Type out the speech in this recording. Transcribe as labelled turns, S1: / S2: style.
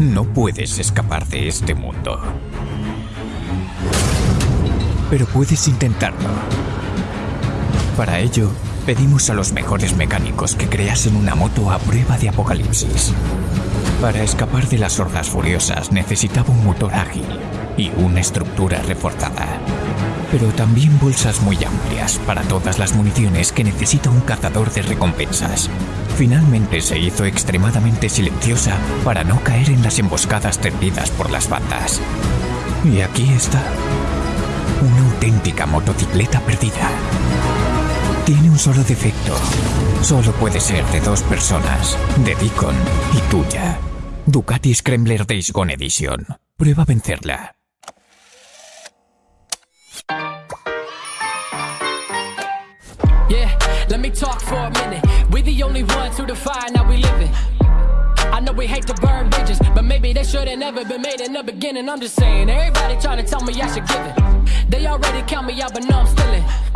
S1: No puedes escapar de este mundo. Pero puedes intentarlo. Para ello, pedimos a los mejores mecánicos que creasen una moto a prueba de apocalipsis. Para escapar de las hordas furiosas necesitaba un motor ágil y una estructura reforzada. Pero también bolsas muy amplias para todas las municiones que necesita un cazador de recompensas. Finalmente se hizo extremadamente silenciosa para no caer en las emboscadas tendidas por las bandas. Y aquí está. Una auténtica motocicleta perdida. Tiene un solo defecto. Solo puede ser de dos personas, de Deacon y tuya. Ducati Scrambler Days Gone Edition. Prueba a vencerla.
S2: Yeah, let me talk for a minute. We the only ones who define how we living. I know we hate to burn bridges, but maybe they should have never been made in the beginning. I'm just saying, everybody trying to tell me I should give it. They already count me out, but no, I'm still